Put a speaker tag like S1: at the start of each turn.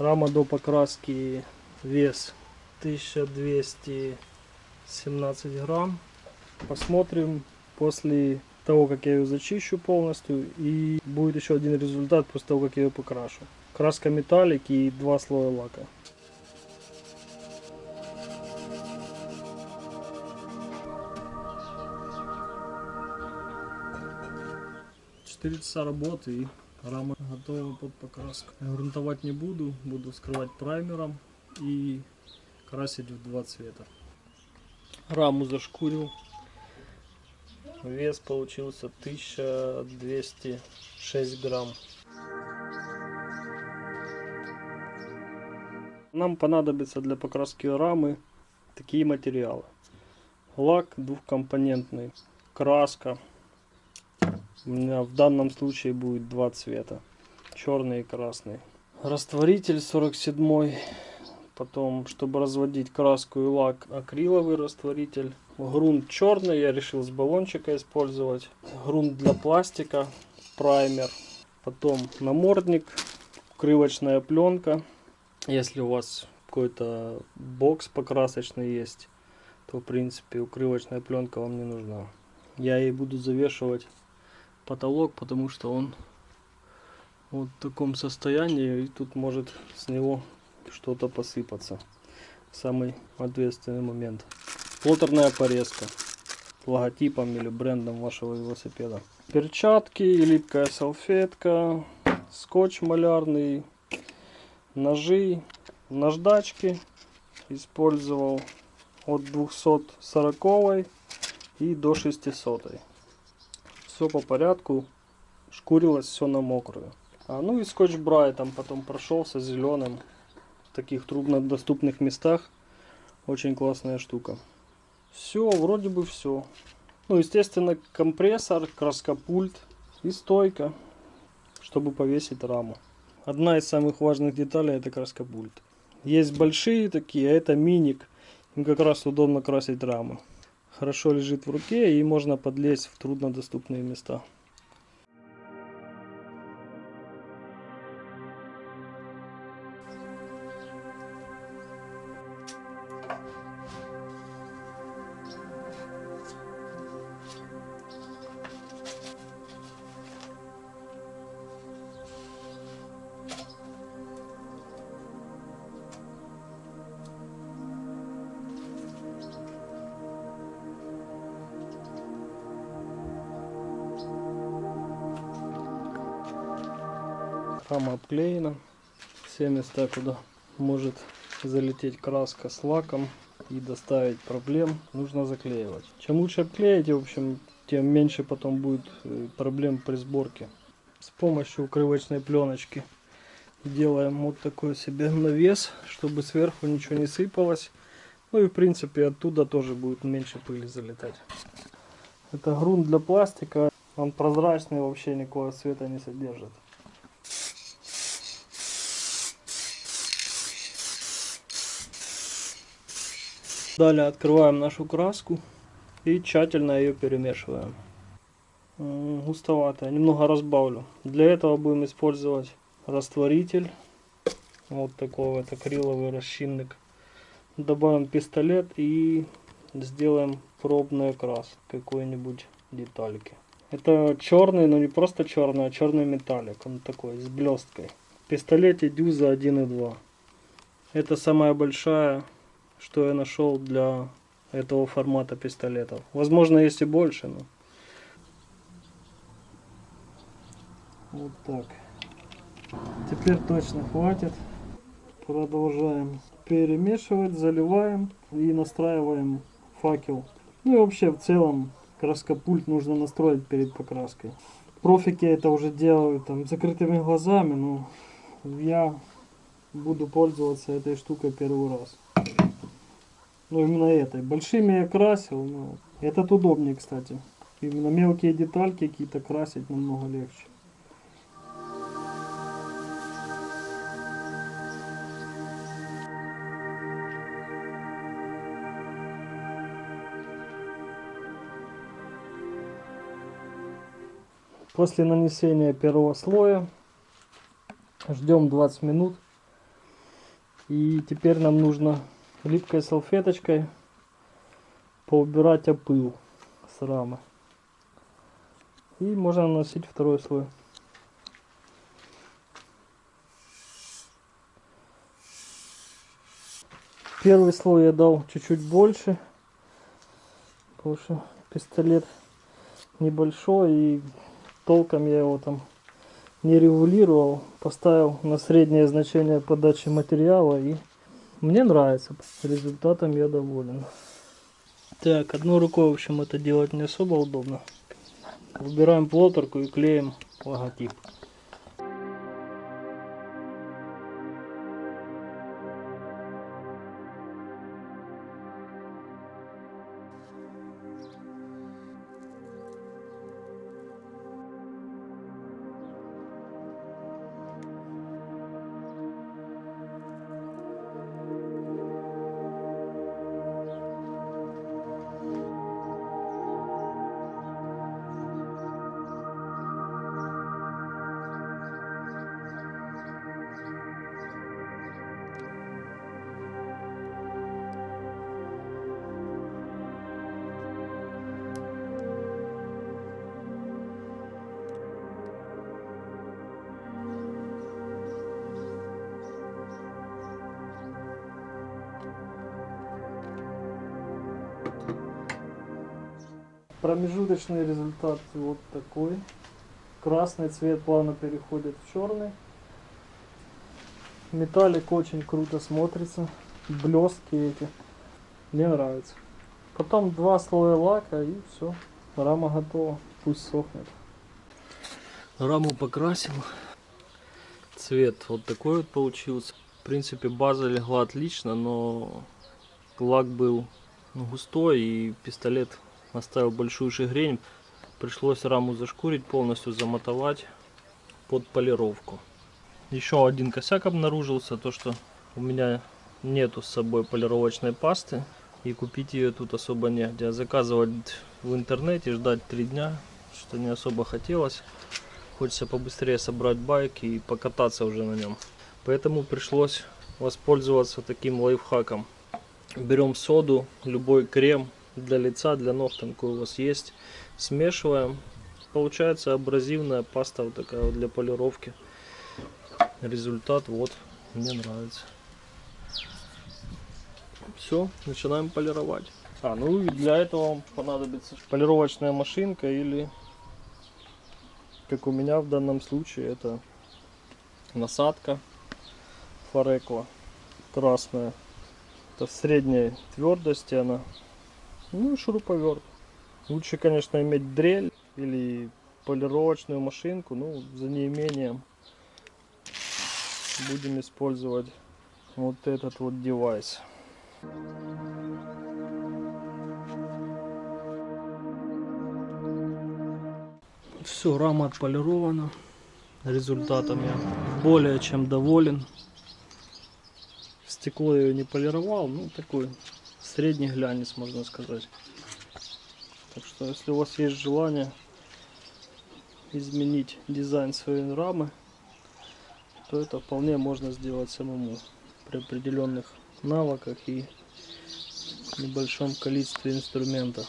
S1: Рама до покраски вес 1217 грамм. Посмотрим после того, как я ее зачищу полностью. И будет еще один результат после того, как я ее покрашу. Краска металлик и два слоя лака. 4 часа работы и рама готова под покраску. Грунтовать не буду, буду скрывать праймером и красить в два цвета. Раму зашкурил. Вес получился 1206 грамм. Нам понадобится для покраски рамы такие материалы. Лак двухкомпонентный, краска у меня в данном случае будет два цвета. Черный и красный. Растворитель 47 Потом, чтобы разводить краску и лак, акриловый растворитель. Грунт черный, я решил с баллончика использовать. Грунт для пластика, праймер. Потом намордник, укрывочная пленка. Если у вас какой-то бокс покрасочный есть, то в принципе укрывочная пленка вам не нужна. Я ей буду завешивать потолок, потому что он вот в таком состоянии, и тут может с него что-то посыпаться самый ответственный момент. Флотерная порезка логотипом или брендом вашего велосипеда. Перчатки, липкая салфетка, скотч малярный, ножи, наждачки использовал от 240 и до 600. Все по порядку, шкурилось все на мокрую. А, ну и скотч брайтом потом прошелся зеленым в таких труднодоступных местах. Очень классная штука. Все, вроде бы все. Ну, естественно, компрессор, краскопульт и стойка, чтобы повесить раму. Одна из самых важных деталей это краскопульт. Есть большие такие, а это миник. Им как раз удобно красить рамы хорошо лежит в руке и можно подлезть в труднодоступные места. Рама обклеена. Все места, куда может залететь краска с лаком и доставить проблем, нужно заклеивать. Чем лучше обклеить, в общем, тем меньше потом будет э, проблем при сборке. С помощью укрывочной пленочки делаем вот такой себе навес, чтобы сверху ничего не сыпалось. Ну и в принципе оттуда тоже будет меньше пыли залетать. Это грунт для пластика, он прозрачный, вообще никакого цвета не содержит. Далее открываем нашу краску и тщательно ее перемешиваем. Густоватая, немного разбавлю. Для этого будем использовать растворитель. Вот такой вот акриловый расчинник. Добавим пистолет и сделаем пробный окрас какой-нибудь детальки. Это черный, но не просто черный, а черный металлик. Он такой, с блесткой. В пистолете дюза 1.2. Это самая большая что я нашел для этого формата пистолетов. Возможно, есть и больше, но... Вот так. Теперь точно хватит. Продолжаем перемешивать, заливаем и настраиваем факел. Ну и вообще в целом краскопульт нужно настроить перед покраской. Профики это уже делают там закрытыми глазами, но я буду пользоваться этой штукой первый раз. Ну, именно этой. Большими я красил, но этот удобнее, кстати. Именно мелкие детальки какие-то красить намного легче. После нанесения первого слоя ждем 20 минут И теперь нам нужно липкой салфеточкой поубирать опыл с рамы. И можно наносить второй слой. Первый слой я дал чуть-чуть больше, потому что пистолет небольшой и толком я его там не регулировал. Поставил на среднее значение подачи материала и мне нравится. Результатом я доволен. Так, одной рукой, в общем, это делать не особо удобно. Выбираем плоттерку и клеим логотип. Промежуточный результат вот такой. Красный цвет плавно переходит в черный. Металлик очень круто смотрится. Блестки эти. Мне нравится. Потом два слоя лака и все. Рама готова. Пусть сохнет. Раму покрасил. Цвет вот такой вот получился. В принципе база легла отлично, но лак был густой и пистолет оставил большую шагрень. Пришлось раму зашкурить, полностью замотовать под полировку. Еще один косяк обнаружился, то что у меня нету с собой полировочной пасты. И купить ее тут особо негде. А заказывать в интернете, ждать три дня, что не особо хотелось. Хочется побыстрее собрать байк и покататься уже на нем. Поэтому пришлось воспользоваться таким лайфхаком. Берем соду, любой крем, для лица, для ног, там у вас есть. Смешиваем. Получается абразивная паста вот такая вот для полировки. Результат вот, мне нравится. Все, начинаем полировать. А, ну и для этого вам понадобится полировочная машинка или, как у меня в данном случае, это насадка форекла красная. Это средней твердости она ну и шуруповерт. Лучше, конечно, иметь дрель или полировочную машинку, ну, за неимением будем использовать вот этот вот девайс. Все, рама отполирована. Результатом я более чем доволен. Стекло я не полировал, ну такой средний глянец, можно сказать. Так что, если у вас есть желание изменить дизайн своей рамы, то это вполне можно сделать самому при определенных навыках и небольшом количестве инструментов.